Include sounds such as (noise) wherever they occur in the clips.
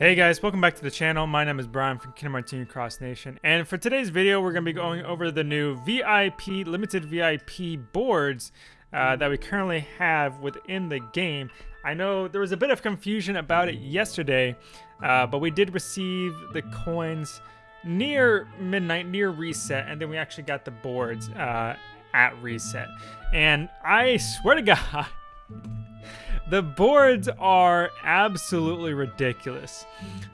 Hey guys, welcome back to the channel. My name is Brian from Kingdom Hearts Cross Nation. And for today's video, we're going to be going over the new VIP, limited VIP boards uh, that we currently have within the game. I know there was a bit of confusion about it yesterday, uh, but we did receive the coins near midnight, near reset, and then we actually got the boards uh, at reset. And I swear to (laughs) God, the boards are absolutely ridiculous.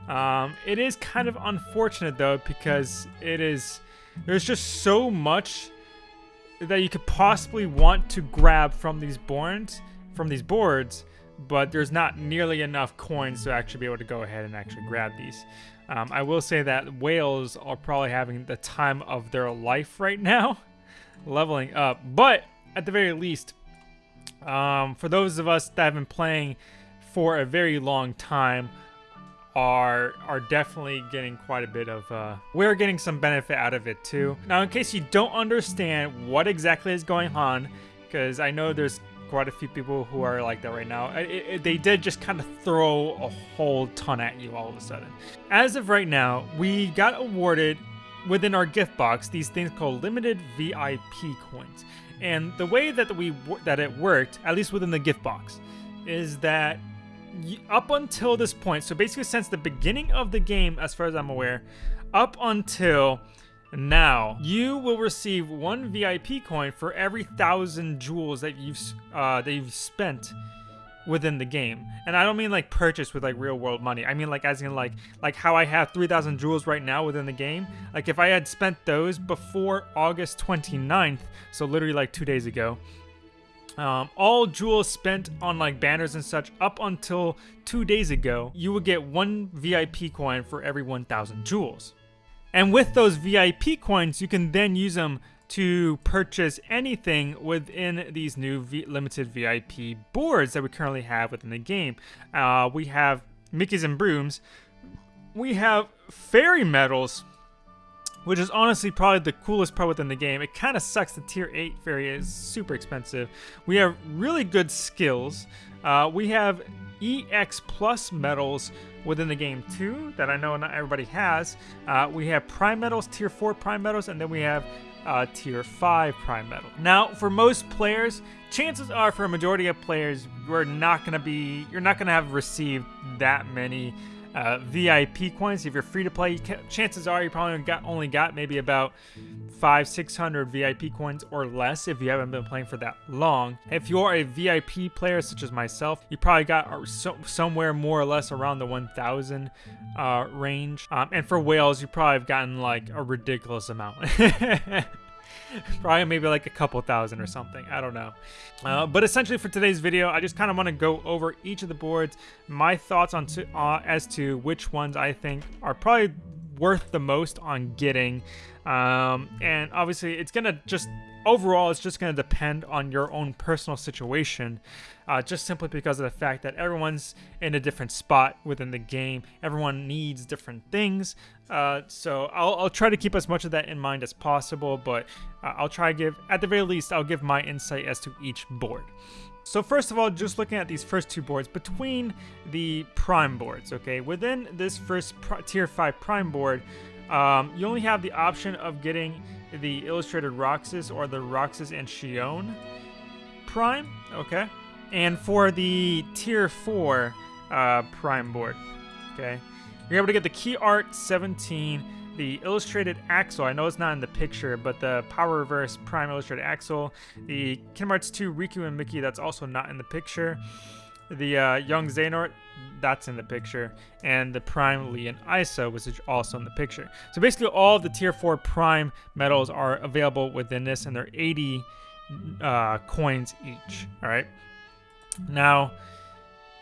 Um, it is kind of unfortunate though because it is there's just so much that you could possibly want to grab from these boards from these boards but there's not nearly enough coins to actually be able to go ahead and actually grab these. Um, I will say that whales are probably having the time of their life right (laughs) now, leveling up. But at the very least, um, for those of us that have been playing for a very long time, are are definitely getting quite a bit of uh, we're getting some benefit out of it too. Now in case you don't understand what exactly is going on because i know there's quite a few people who are like that right now it, it, they did just kind of throw a whole ton at you all of a sudden. As of right now we got awarded within our gift box these things called limited vip coins. And the way that we that it worked, at least within the gift box, is that up until this point, so basically since the beginning of the game, as far as I'm aware, up until now, you will receive one VIP coin for every thousand jewels that you've uh, that you've spent within the game. And I don't mean like purchase with like real world money. I mean like as in like like how I have 3,000 jewels right now within the game. Like if I had spent those before August 29th, so literally like two days ago, um, all jewels spent on like banners and such up until two days ago, you would get one VIP coin for every 1,000 jewels. And with those VIP coins, you can then use them to purchase anything within these new v limited VIP boards that we currently have within the game. Uh, we have Mickeys and Brooms. We have Fairy Medals, which is honestly probably the coolest part within the game. It kind of sucks the tier 8 fairy is super expensive. We have really good skills. Uh, we have EX plus medals within the game too that I know not everybody has. Uh, we have prime medals, tier 4 prime medals, and then we have uh, tier 5 prime medal. Now, for most players, chances are for a majority of players, you're not going to be, you're not going to have received that many uh, VIP coins. If you're free to play, chances are you probably got only got maybe about five, six hundred VIP coins or less if you haven't been playing for that long. If you're a VIP player such as myself, you probably got uh, so, somewhere more or less around the 1,000 uh, range. Um, and for whales, you probably have gotten like a ridiculous amount. (laughs) (laughs) Probably maybe like a couple thousand or something. I don't know. Uh, but essentially for today's video, I just kind of want to go over each of the boards, my thoughts on to, uh, as to which ones I think are probably worth the most on getting. Um, and obviously it's going to just overall, it's just going to depend on your own personal situation, uh, just simply because of the fact that everyone's in a different spot within the game. Everyone needs different things. Uh, so I'll, I'll, try to keep as much of that in mind as possible, but uh, I'll try to give, at the very least, I'll give my insight as to each board. So first of all, just looking at these first two boards, between the prime boards, okay, within this first tier 5 prime board, um, you only have the option of getting the Illustrated Roxas or the Roxas and Xion Prime, okay? And for the Tier 4 uh, Prime board, okay? You're able to get the Key Art 17, the Illustrated Axel, I know it's not in the picture, but the Power Reverse Prime Illustrated Axel, the Kingdom Hearts 2 Riku and Mickey, that's also not in the picture, the uh, Young Xehanort, that's in the picture, and the Prime Lea and Isa, is also in the picture. So basically all the Tier 4 Prime medals are available within this, and they're 80 uh, coins each, all right? Now,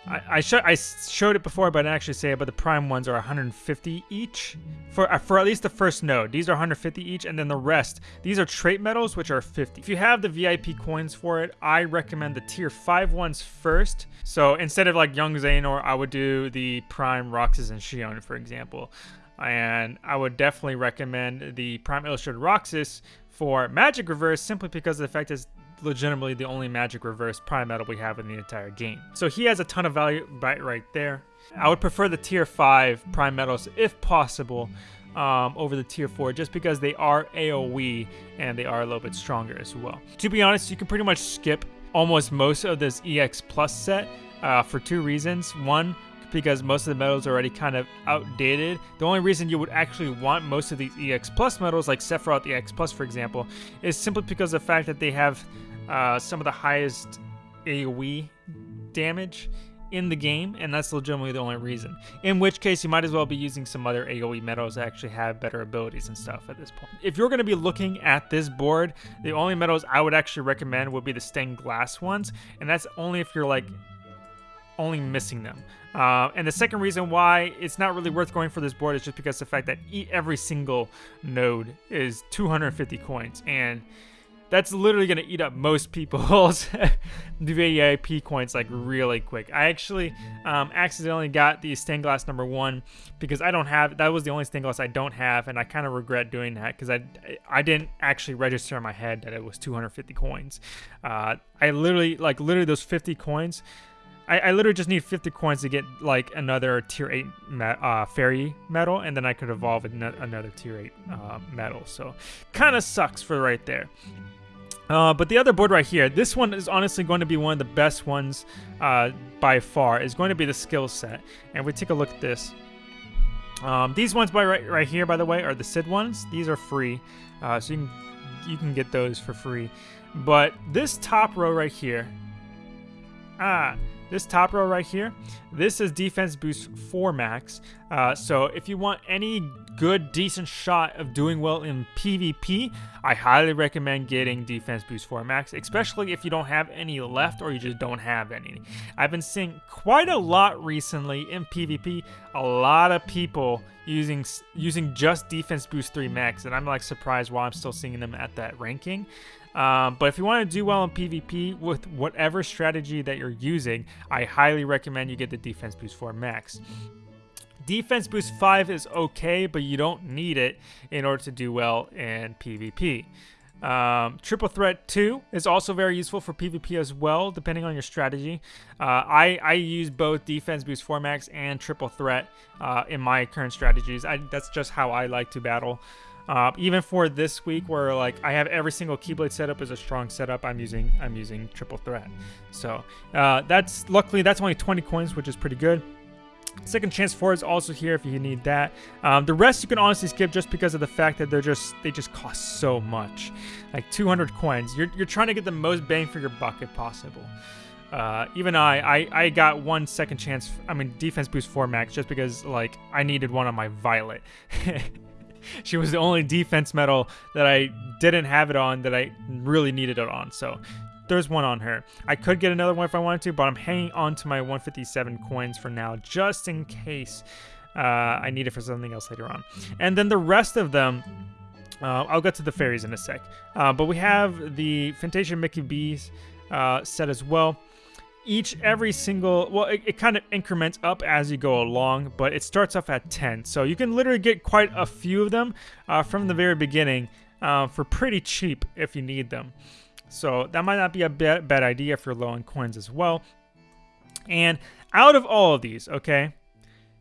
I, I, sh I showed it before, but I didn't actually say it, but the prime ones are 150 each for uh, for at least the first node. These are 150 each, and then the rest, these are trait medals, which are 50. If you have the VIP coins for it, I recommend the tier 5 ones first. So instead of like Young Xehanort, I would do the prime Roxas and Xion, for example. And I would definitely recommend the Prime Illustrated Roxas for Magic Reverse simply because of the fact is legitimately the only magic reverse prime medal we have in the entire game. So he has a ton of value right, right there. I would prefer the tier 5 prime medals if possible um, over the tier 4 just because they are AoE and they are a little bit stronger as well. To be honest, you can pretty much skip almost most of this EX Plus set uh, for two reasons. One, because most of the medals are already kind of outdated. The only reason you would actually want most of these EX Plus medals, like Sephiroth EX Plus for example, is simply because of the fact that they have uh, some of the highest AoE damage in the game, and that's legitimately the only reason. In which case, you might as well be using some other AoE medals that actually have better abilities and stuff at this point. If you're going to be looking at this board, the only medals I would actually recommend would be the stained glass ones, and that's only if you're like only missing them. Uh, and the second reason why it's not really worth going for this board is just because the fact that every single node is 250 coins, and that's literally to eat up most people's (laughs) VIP coins like really quick. I actually um, accidentally got the stained glass number one because I don't have, that was the only stained glass I don't have, and I kind of regret doing that because I, I didn't actually register in my head that it was 250 coins. Uh, I literally, like literally those 50 coins, I, I, literally just need 50 coins to get like another tier 8 me uh, fairy medal and then I could evolve another tier 8 uh, medal so kind of sucks for right there uh, but the other board right here this one is honestly going to be one of the best ones uh, by far. Is going to be the skill set. And we take a look at this. Um, these ones by right, right here by the way are the Sid ones. These are free. Uh, so you can you can get those for free. But this top row right here ah this top row right here, this is defense boost 4 max. Uh, so if you want any good, decent shot of doing well in PvP, I highly recommend getting defense boost 4 max, especially if you don't have any left or you just don't have any. I've been seeing quite a lot recently in PvP, a lot of people using using just defense boost 3 max, and I'm like surprised why I'm still seeing them at that ranking. Um, but if you want to do well in PvP with whatever strategy that you're using, I highly recommend you get the Defense Boost 4 Max. Defense Boost 5 is okay, but you don't need it in order to do well in PvP. Um, Triple Threat 2 is also very useful for PvP as well, depending on your strategy. Uh, I, I use both Defense Boost 4 Max and Triple Threat uh, in my current strategies. I, that's just how I like to battle. Uh, even for this week, where like I have every single Keyblade setup is a strong setup, I'm using I'm using triple threat. So uh, that's luckily that's only 20 coins, which is pretty good. Second chance four is also here if you need that. Um, the rest you can honestly skip just because of the fact that they're just they just cost so much, like 200 coins. You're you're trying to get the most bang for your buck if possible. Uh, even I, I, I got one second chance. I mean, defense boost four max just because like I needed one on my Violet. (laughs) she was the only defense medal that I didn't have it on that I really needed it on. So there's one on her. I could get another one if I wanted to, but I'm hanging on to my 157 coins for now, just in case uh, I need it for something else later on. And then the rest of them, uh, I'll get to the fairies in a sec. Uh, but we have the Fantasia Mickey B's uh, set as well each every single well it, it, kind of increments up as you go along but it starts off at 10 so you can literally get quite a few of them uh, from the very beginning uh, for pretty cheap if you need them so that might not be a bad, idea if you're low on coins as well. And out of all of these okay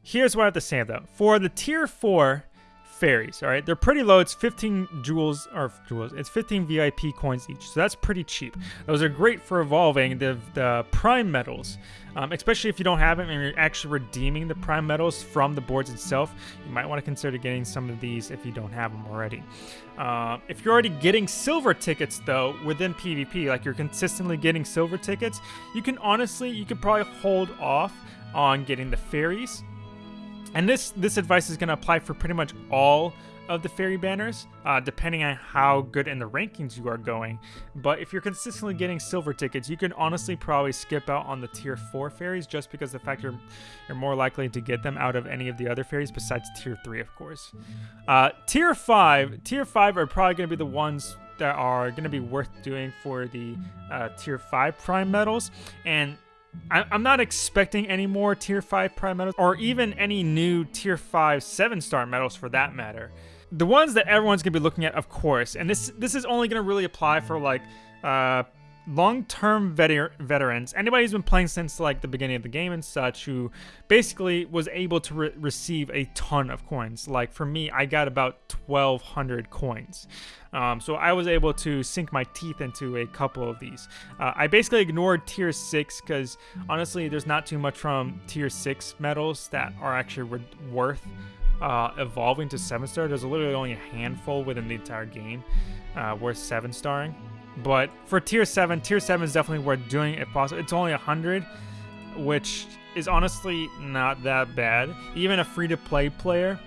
here's what i have to say though. For the tier 4 fairies, all right? They're pretty low. It's 15 jewels, or jewels, it's 15 VIP coins each, so that's pretty cheap. Those are great for evolving the, the prime medals, um, especially if you don't have them and you're actually redeeming the prime medals from the boards itself. You might want to consider getting some of these if you don't have them already. Uh, if you're already getting silver tickets, though, within PvP, like you're consistently getting silver tickets, you can honestly, you could probably hold off on getting the fairies and this this advice is going to apply for pretty much all of the fairy banners, uh, depending on how good in the rankings you are going. But if you're consistently getting silver tickets, you can honestly probably skip out on the tier 4 fairies just because the fact you're, you're more likely to get them out of any of the other fairies besides tier 3, of course. Uh, tier 5, tier 5 are probably going to be the ones that are going to be worth doing for the uh, tier 5 prime medals. And I'm not expecting any more tier 5 prime medals or even any new tier 5 7 star medals for that matter. The ones that everyone's going to be looking at, of course, and this this is only going to really apply for like uh, long-term veter veterans, anybody who's been playing since like the beginning of the game and such, who basically was able to re receive a ton of coins. Like for me, I got about 1,200 coins. Um, so I was able to sink my teeth into a couple of these. Uh, I basically ignored tier 6 because honestly there's not too much from tier 6 medals that are actually worth uh, evolving to 7 star. There's literally only a handful within the entire game uh, worth 7 starring. But for tier 7, tier 7 is definitely worth doing if possible. It's only 100, which is honestly not that bad. Even a free-to-play player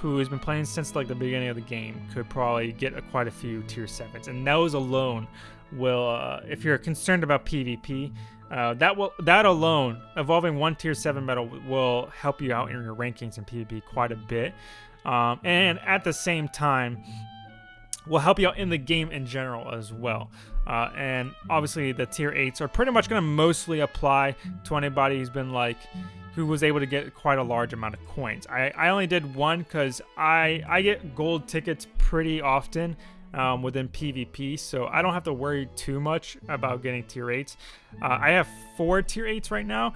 who has been playing since like the beginning of the game could probably get a, quite a few tier 7s. And those alone will, uh, if you're concerned about PvP, uh, that will that alone, evolving one tier 7 medal will help you out in your rankings in PvP quite a bit. Um, and at the same time, will help you out in the game in general as well. Uh, and obviously the tier 8s are pretty much going to mostly apply to anybody who's been like who was able to get quite a large amount of coins. I, I only did one because I, I get gold tickets pretty often um, within PvP, so I don't have to worry too much about getting tier 8s. Uh, I have four tier 8s right now,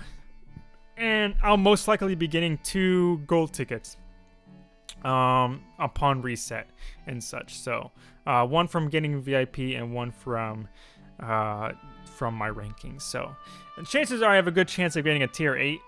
and I'll most likely be getting two gold tickets um, upon reset and such. So uh, one from getting VIP and one from uh, from my rankings. So chances are I have a good chance of getting a tier 8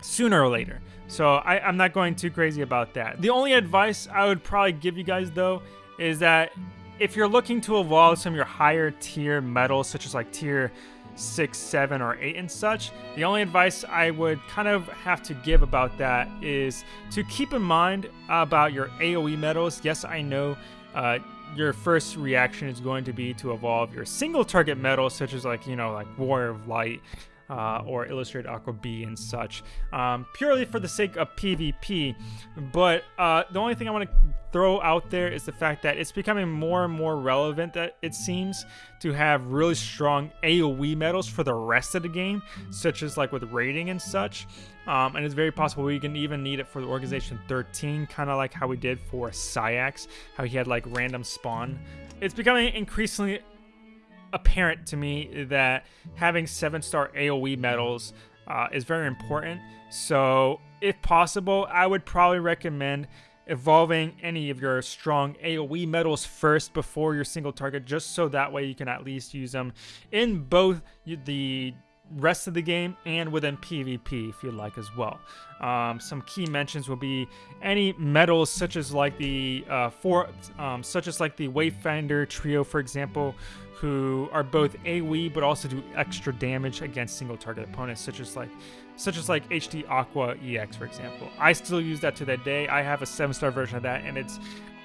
sooner or later. So I, I'm not going too crazy about that. The only advice I would probably give you guys though is that if you're looking to evolve some of your higher tier medals, such as like tier 6, 7, or 8 and such, the only advice I would kind of have to give about that is to keep in mind about your AoE medals. Yes, I know uh, your first reaction is going to be to evolve your single target medals, such as like, you know, like Warrior of Light, uh, or Illustrated Aqua B and such, um, purely for the sake of PvP. But uh, the only thing I want to throw out there is the fact that it's becoming more and more relevant that it seems to have really strong AoE medals for the rest of the game, such as like with raiding and such. Um, and it's very possible we can even need it for the Organization 13, kind of like how we did for Saïx, how he had like random spawn. It's becoming increasingly apparent to me that having seven star AoE medals uh, is very important. So, if possible, I would probably recommend evolving any of your strong AoE medals first before your single target, just so that way you can at least use them in both the rest of the game and within PvP if you'd like as well. Um, some key mentions will be any medals such as like the uh, four, um, such as like the Wayfinder trio, for example, who are both AoE but also do extra damage against single target opponents, such as like such as like HD Aqua EX, for example. I still use that to that day. I have a seven star version of that, and it's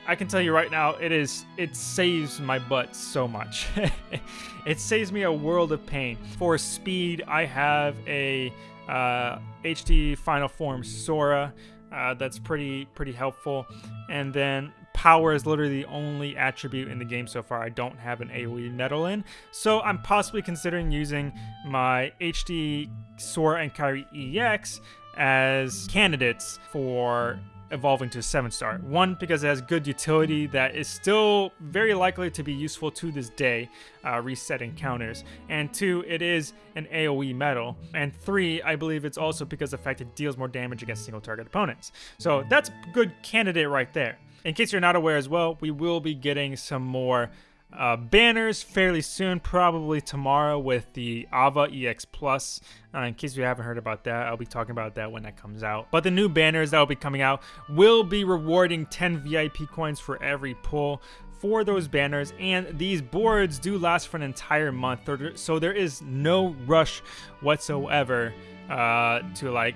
I can tell you right now, it is it saves my butt so much. (laughs) it saves me a world of pain. For speed, I have a uh, HD Final Form Sora. Uh, that's pretty pretty helpful. And then power is literally the only attribute in the game so far I don't have an AoE medal in. So I'm possibly considering using my HD Sora and Kairi EX as candidates for evolving to 7 star. One, because it has good utility that is still very likely to be useful to this day, uh, reset encounters. And two, it is an AoE medal. And three, I believe it's also because the fact it deals more damage against single target opponents. So that's a good candidate right there. In case you're not aware as well, we will be getting some more uh, banners fairly soon, probably tomorrow with the Ava EX Plus. Uh, in case you haven't heard about that, I'll be talking about that when that comes out. But the new banners that will be coming out will be rewarding 10 VIP coins for every pull for those banners and these boards do last for an entire month so there is no rush whatsoever uh, to like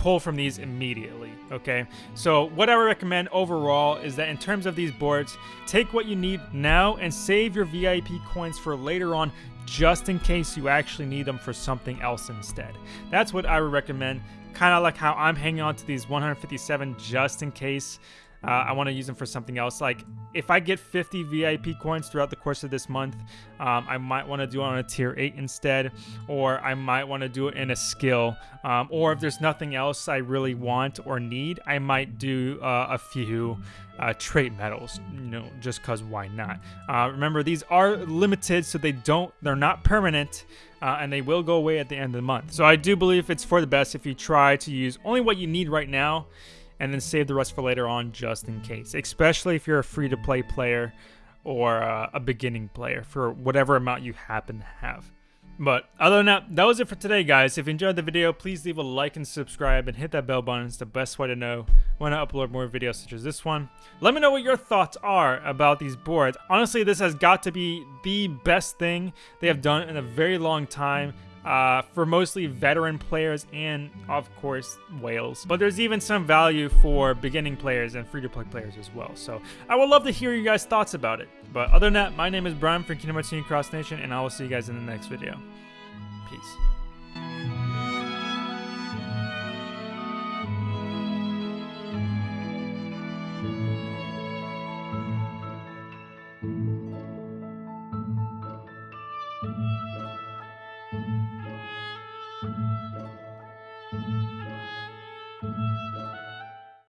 pull from these mm-hmm. immediately, okay? So what I would recommend overall is that in terms of these boards, take what you need now and save your VIP coins for later on just in case you actually need them for something else instead. That's what I would recommend, kind of like how I'm hanging on to these 157 just in case uh, I want to use them for something else. Like if I get 50 VIP coins throughout the course of this month, um, I might want to do it on a tier 8 instead, or I might want to do it in a skill. Um, or if there's nothing else I really want or need, I might do uh, a few uh, trait medals, you know, just cause why not? Uh, remember, these are limited, so they don't, they're not permanent, uh, and they will go away at the end of the month. So I do believe it's for the best if you try to use only what you need right now, and then save the rest for later on just in case, especially if you're a free-to-play player or uh, a beginning player for whatever amount you happen to have. But other than that, that was it for today, guys. If you enjoyed the video, please leave a like and subscribe and hit that bell button. It's the best way to know when I upload more videos such as this one. Let me know what your thoughts are about these boards. Honestly, this has got to be the best thing they have done in a very long time. Uh, for mostly veteran players and, of course, whales. But there's even some value for beginning players and free-to-play players as well. So I would love to hear you guys' thoughts about it. But other than that, my name is Brian from Kingdom Hearts Cross Nation, and I will see you guys in the next video. Peace.